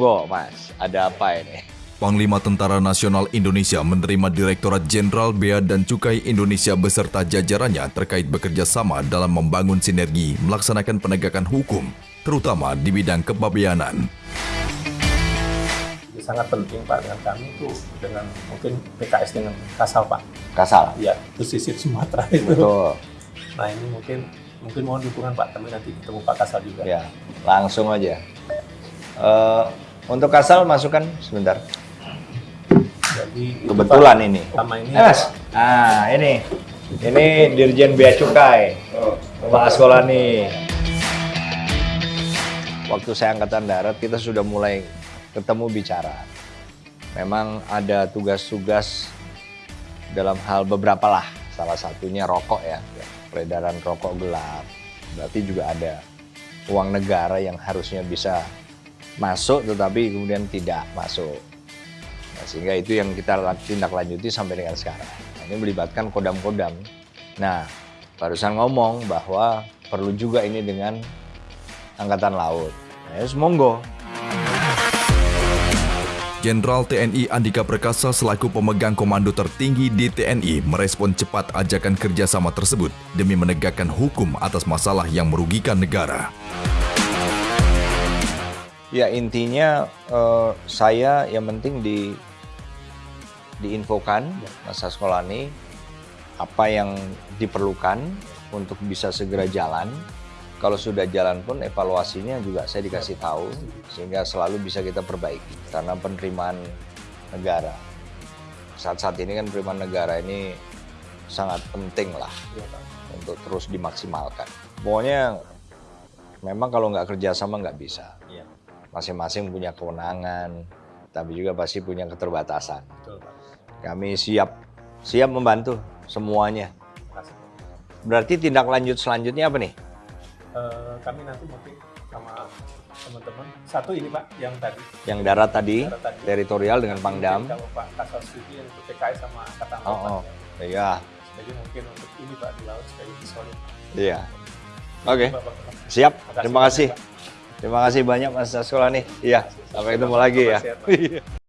Monggo Mas, ada apa ini? Panglima Tentara Nasional Indonesia menerima Direktorat Jenderal Bea dan Cukai Indonesia beserta jajarannya terkait bekerja sama dalam membangun sinergi melaksanakan penegakan hukum, terutama di bidang kepabeanan. Sangat penting Pak dengan kami itu dengan mungkin PKS dengan Kasal Pak. Kasal. Ya, pesisir Sumatera itu. Betul. Nah ini mungkin mungkin mohon dukungan Pak, kami nanti ketemu Pak Kasal juga. Ya, langsung aja. Eh, untuk Kasal masukkan sebentar. Jadi Kebetulan ini. Sama ini. Eh, Mas. Ah, ini. Ini Dirjen Bea Cukai. Pak Askolani. Waktu saya angkatan darat kita sudah mulai ketemu bicara. Memang ada tugas-tugas dalam hal beberapa lah. Salah satunya rokok ya. Peredaran rokok gelap. Berarti juga ada uang negara yang harusnya bisa masuk tetapi kemudian tidak masuk. Nah, sehingga itu yang kita tindak lanjuti sampai dengan sekarang. Nah, ini melibatkan kodam-kodam. Nah, barusan ngomong bahwa perlu juga ini dengan Angkatan Laut. Nah, ya, monggo. Jenderal TNI Andika Perkasa selaku pemegang komando tertinggi di TNI merespon cepat ajakan kerjasama tersebut demi menegakkan hukum atas masalah yang merugikan negara. Ya intinya eh, saya yang penting di diinfokan Mas Askolani apa yang diperlukan untuk bisa segera jalan. Kalau sudah jalan pun evaluasinya juga saya dikasih tahu sehingga selalu bisa kita perbaiki karena penerimaan negara. Saat-saat ini kan penerimaan negara ini sangat penting lah Pak. untuk terus dimaksimalkan. Pokoknya memang kalau nggak kerjasama nggak bisa. Iya, Masing-masing punya kewenangan, tapi juga pasti punya keterbatasan. Kami siap siap membantu semuanya. Terima kasih. Berarti tindak lanjut selanjutnya apa nih? Eh, kami nanti mungkin sama teman-teman satu ini Pak yang tadi Yang darat tadi, Darat tadi. teritorial dengan Pangdam. Kalau Pak Kasal setuju yang untuk PKS sama Angkatan Oh, Laut oh. Ya. Iya, Jadi mungkin untuk ini Pak di laut supaya lebih solid. iya. Oke, Bapak. siap. Makasih Terima kasih. Terima kasih banyak Mas Sekolah nih. Iya, sampai ketemu lagi ya.